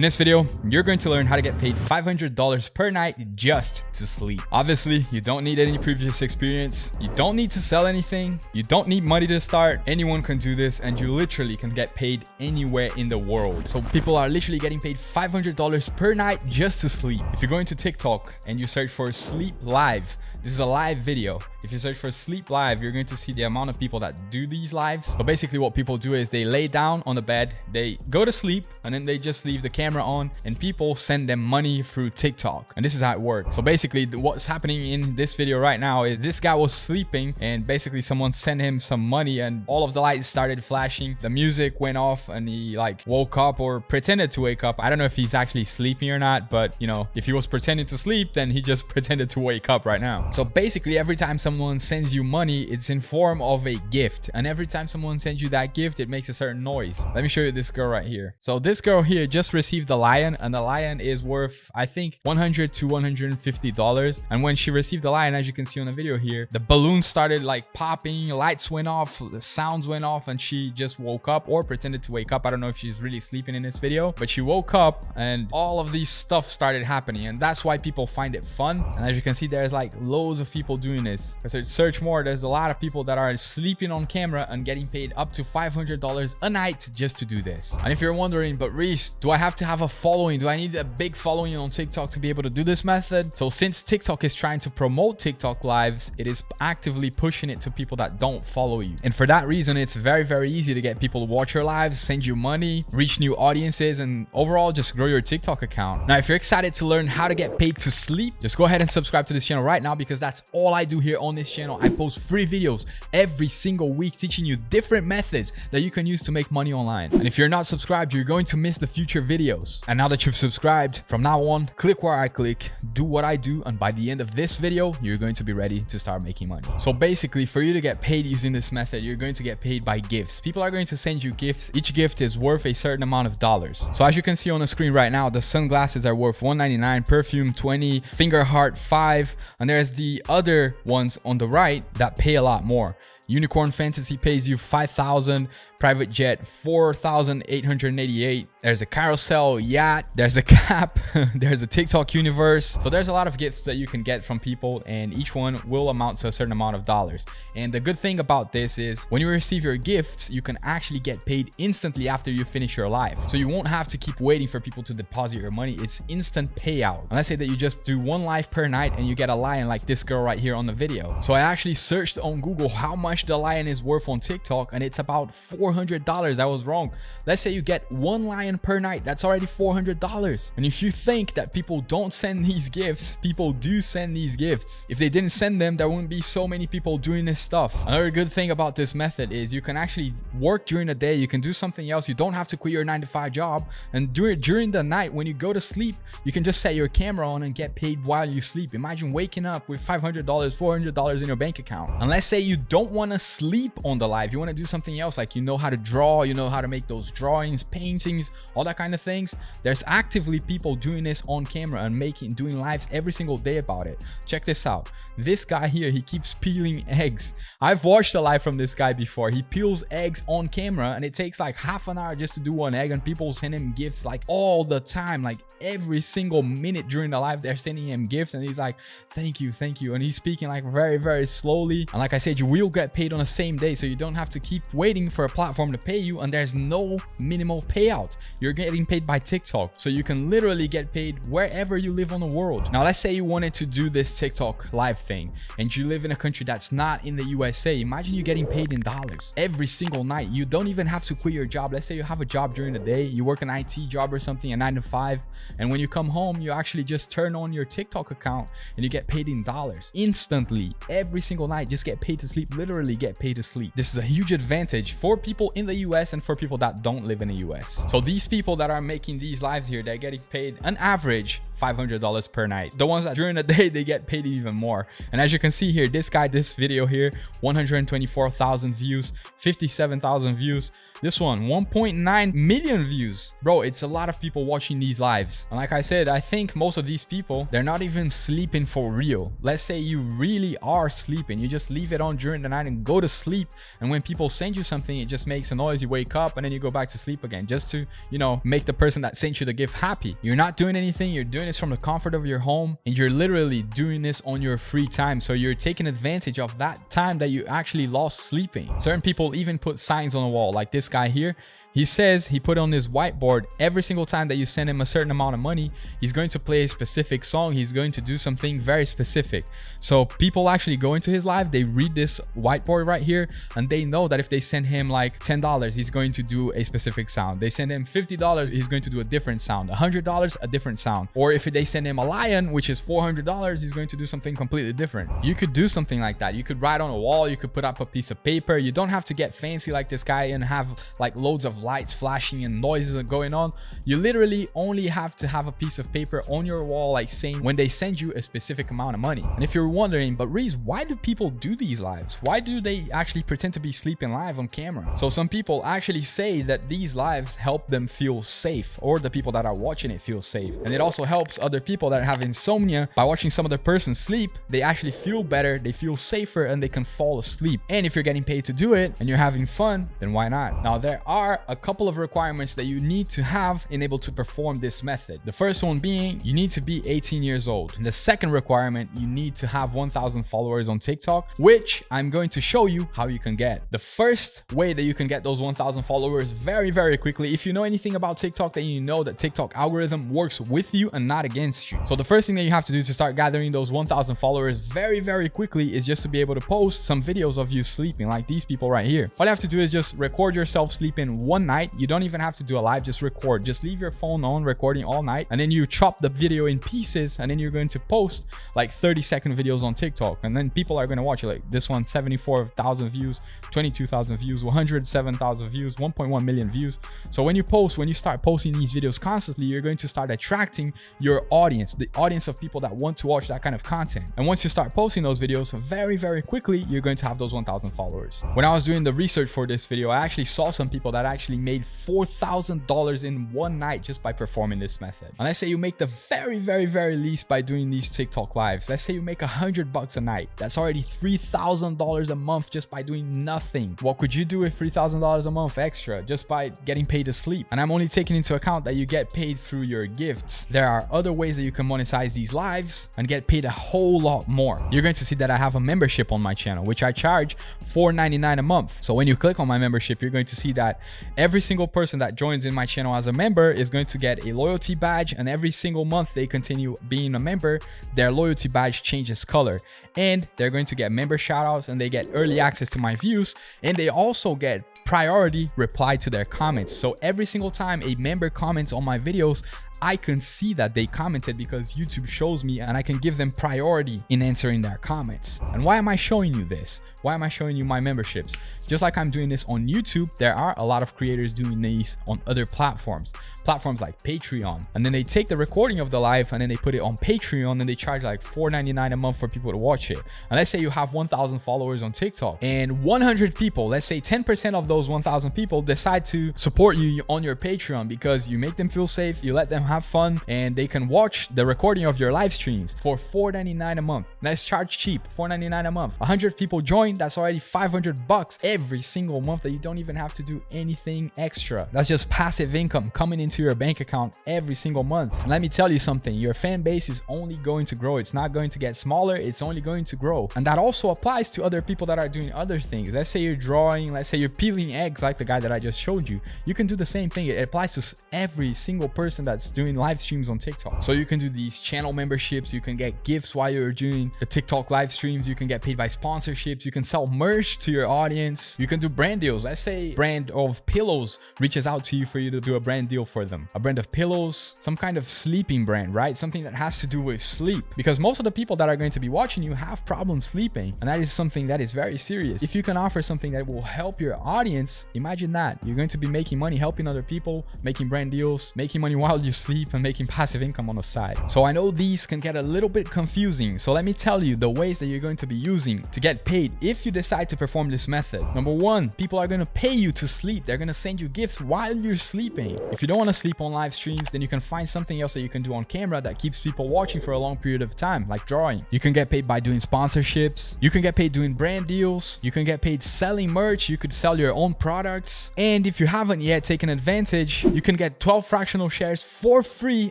In this video, you're going to learn how to get paid $500 per night just to sleep. Obviously, you don't need any previous experience. You don't need to sell anything. You don't need money to start. Anyone can do this and you literally can get paid anywhere in the world. So people are literally getting paid $500 per night just to sleep. If you're going to TikTok and you search for sleep live, this is a live video. If you search for sleep live, you're going to see the amount of people that do these lives. But basically what people do is they lay down on the bed, they go to sleep, and then they just leave the camera on and people send them money through TikTok. And this is how it works. So basically what's happening in this video right now is this guy was sleeping and basically someone sent him some money and all of the lights started flashing. The music went off and he like woke up or pretended to wake up. I don't know if he's actually sleeping or not, but you know, if he was pretending to sleep, then he just pretended to wake up right now. So basically every time someone sends you money, it's in form of a gift. And every time someone sends you that gift, it makes a certain noise. Let me show you this girl right here. So this girl here just received the lion and the lion is worth, I think 100 to 150 dollars. And when she received the lion, as you can see on the video here, the balloon started like popping, lights went off, the sounds went off and she just woke up or pretended to wake up. I don't know if she's really sleeping in this video, but she woke up and all of these stuff started happening. And that's why people find it fun. And as you can see, there's like low loads of people doing this. I search more, there's a lot of people that are sleeping on camera and getting paid up to $500 a night just to do this. And if you're wondering, but Reese, do I have to have a following? Do I need a big following on TikTok to be able to do this method? So since TikTok is trying to promote TikTok lives, it is actively pushing it to people that don't follow you. And for that reason, it's very, very easy to get people to watch your lives, send you money, reach new audiences, and overall just grow your TikTok account. Now, if you're excited to learn how to get paid to sleep, just go ahead and subscribe to this channel right now because because that's all I do here on this channel. I post free videos every single week teaching you different methods that you can use to make money online. And if you're not subscribed, you're going to miss the future videos. And now that you've subscribed, from now on, click where I click, do what I do, and by the end of this video, you're going to be ready to start making money. So basically, for you to get paid using this method, you're going to get paid by gifts. People are going to send you gifts. Each gift is worth a certain amount of dollars. So as you can see on the screen right now, the sunglasses are worth 199, perfume 20, finger heart 5, and there's the other ones on the right that pay a lot more. Unicorn Fantasy pays you 5,000, Private Jet 4,888. There's a carousel yacht, there's a cap, there's a TikTok universe. So there's a lot of gifts that you can get from people and each one will amount to a certain amount of dollars. And the good thing about this is when you receive your gifts, you can actually get paid instantly after you finish your live. So you won't have to keep waiting for people to deposit your money. It's instant payout. And let's say that you just do one live per night and you get a lion like this girl right here on the video. So I actually searched on Google how much the lion is worth on TikTok and it's about $400. I was wrong. Let's say you get one lion per night. That's already $400. And if you think that people don't send these gifts, people do send these gifts. If they didn't send them, there wouldn't be so many people doing this stuff. Another good thing about this method is you can actually work during the day. You can do something else. You don't have to quit your nine to five job. And during, during the night, when you go to sleep, you can just set your camera on and get paid while you sleep. Imagine waking up with $500, $400 in your bank account. And let's say you don't want want to sleep on the live you want to do something else like you know how to draw you know how to make those drawings paintings all that kind of things. There's actively people doing this on camera and making doing lives every single day about it. Check this out. This guy here he keeps peeling eggs. I've watched a live from this guy before. He peels eggs on camera and it takes like half an hour just to do one egg and people send him gifts like all the time like every single minute during the live they're sending him gifts and he's like thank you thank you. And he's speaking like very very slowly. And like i said you will get paid on the same day so you don't have to keep waiting for a platform to pay you and there's no minimal payout. You're getting paid by tiktok so you can literally get paid wherever you live on the world. Now let's say you wanted to do this tiktok live thing and you live in a country that's not in the usa imagine you getting paid in dollars every single night. You don't even have to quit your job. Let's say you have a job during the day you work an it job or something a nine to five and when you come home you actually just turn on your tiktok account and you get paid in dollars instantly. Every single night just get paid to sleep literally get paid to sleep. This is a huge advantage for people in the US and for people that don't live in the US. So these people that are making these lives here, they're getting paid an average $500 per night. The ones that during the day, they get paid even more. And as you can see here, this guy, this video here, 124,000 views, 57,000 views. This one, 1.9 million views. Bro, it's a lot of people watching these lives. And like I said, I think most of these people, they're not even sleeping for real. Let's say you really are sleeping. You just leave it on during the night and go to sleep. And when people send you something, it just makes a noise. You wake up and then you go back to sleep again just to, you know, make the person that sent you the gift happy. You're not doing anything. You're doing this from the comfort of your home and you're literally doing this on your free time. So you're taking advantage of that time that you actually lost sleeping. Certain people even put signs on the wall like this guy here he says he put on his whiteboard every single time that you send him a certain amount of money, he's going to play a specific song. He's going to do something very specific. So people actually go into his live, they read this whiteboard right here, and they know that if they send him like $10, he's going to do a specific sound. They send him $50, he's going to do a different sound. $100, a different sound. Or if they send him a lion, which is $400, he's going to do something completely different. You could do something like that. You could write on a wall, you could put up a piece of paper. You don't have to get fancy like this guy and have like loads of lights flashing and noises are going on you literally only have to have a piece of paper on your wall like saying when they send you a specific amount of money. And if you're wondering but Reese why do people do these lives? Why do they actually pretend to be sleeping live on camera? So some people actually say that these lives help them feel safe or the people that are watching it feel safe. And it also helps other people that have insomnia. By watching some other person sleep they actually feel better they feel safer and they can fall asleep. And if you're getting paid to do it and you're having fun then why not? Now there are a couple of requirements that you need to have in able to perform this method. The first one being you need to be 18 years old. And the second requirement, you need to have 1000 followers on TikTok, which I'm going to show you how you can get. The first way that you can get those 1000 followers very, very quickly, if you know anything about TikTok, then you know that TikTok algorithm works with you and not against you. So the first thing that you have to do to start gathering those 1000 followers very, very quickly is just to be able to post some videos of you sleeping like these people right here. All you have to do is just record yourself sleeping one night you don't even have to do a live, just record. Just leave your phone on recording all night and then you chop the video in pieces and then you're going to post like 30 second videos on TikTok. And then people are going to watch it like this one, 74,000 views, 22,000 views, 107,000 views, 1.1 million views. So when you post, when you start posting these videos constantly, you're going to start attracting your audience, the audience of people that want to watch that kind of content. And once you start posting those videos very, very quickly, you're going to have those 1,000 followers. When I was doing the research for this video, I actually saw some people that actually made $4,000 in one night just by performing this method. And let's say you make the very, very, very least by doing these TikTok lives. Let's say you make a hundred bucks a night. That's already $3,000 a month just by doing nothing. What could you do with $3,000 a month extra just by getting paid to sleep? And I'm only taking into account that you get paid through your gifts. There are other ways that you can monetize these lives and get paid a whole lot more. You're going to see that I have a membership on my channel, which I charge $4.99 a month. So when you click on my membership, you're going to see that every single person that joins in my channel as a member is going to get a loyalty badge and every single month they continue being a member their loyalty badge changes color. And they're going to get member shoutouts and they get early access to my views and they also get priority reply to their comments. So every single time a member comments on my videos I can see that they commented because YouTube shows me and I can give them priority in answering their comments. And why am I showing you this? Why am I showing you my memberships? Just like I'm doing this on YouTube, there are a lot of creators doing these on other platforms, platforms like Patreon. And then they take the recording of the live and then they put it on Patreon and they charge like $4.99 a month for people to watch it. And let's say you have 1,000 followers on TikTok and 100 people, let's say 10% of those 1,000 people decide to support you on your Patreon because you make them feel safe, you let them have fun and they can watch the recording of your live streams for $4.99 a month. Let's charge cheap, $4.99 a month. 100 people join, that's already 500 bucks every single month that you don't even have to do anything extra. That's just passive income coming into your bank account every single month. And let me tell you something, your fan base is only going to grow. It's not going to get smaller, it's only going to grow. And that also applies to other people that are doing other things. Let's say you're drawing, let's say you're peeling eggs like the guy that I just showed you. You can do the same thing. It applies to every single person that's doing doing live streams on TikTok. So you can do these channel memberships, you can get gifts while you're doing the TikTok live streams, you can get paid by sponsorships, you can sell merch to your audience, you can do brand deals. Let's say brand of pillows reaches out to you for you to do a brand deal for them. A brand of pillows, some kind of sleeping brand, right? Something that has to do with sleep because most of the people that are going to be watching you have problems sleeping and that is something that is very serious. If you can offer something that will help your audience, imagine that. You're going to be making money helping other people, making brand deals, making money while you sleep sleep and making passive income on the side. So I know these can get a little bit confusing. So let me tell you the ways that you're going to be using to get paid if you decide to perform this method. Number one, people are going to pay you to sleep. They're going to send you gifts while you're sleeping. If you don't want to sleep on live streams, then you can find something else that you can do on camera that keeps people watching for a long period of time, like drawing. You can get paid by doing sponsorships. You can get paid doing brand deals. You can get paid selling merch. You could sell your own products. And if you haven't yet taken advantage, you can get 12 fractional shares for free,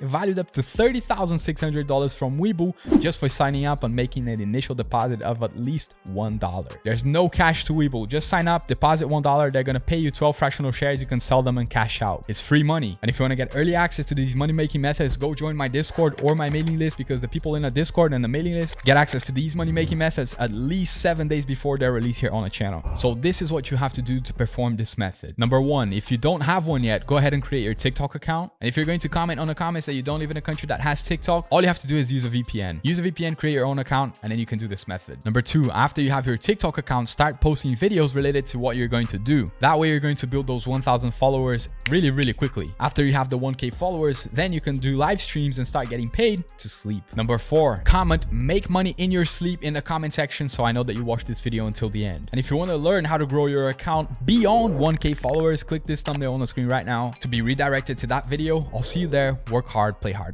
valued up to $30,600 from Webull just for signing up and making an initial deposit of at least $1. There's no cash to Webull. Just sign up, deposit $1. They're going to pay you 12 fractional shares. You can sell them and cash out. It's free money. And if you want to get early access to these money making methods, go join my Discord or my mailing list because the people in the Discord and the mailing list get access to these money making methods at least seven days before they're released here on the channel. So this is what you have to do to perform this method. Number one, if you don't have one yet, go ahead and create your TikTok account. And if you're going to comment on the comments that you don't live in a country that has TikTok, all you have to do is use a VPN. Use a VPN, create your own account, and then you can do this method. Number two, after you have your TikTok account, start posting videos related to what you're going to do. That way you're going to build those 1000 followers really, really quickly. After you have the 1k followers, then you can do live streams and start getting paid to sleep. Number four, comment, make money in your sleep in the comment section so I know that you watched this video until the end. And if you want to learn how to grow your account beyond 1k followers, click this thumbnail on the screen right now to be redirected to that video. I'll see you there. Work hard, play hard.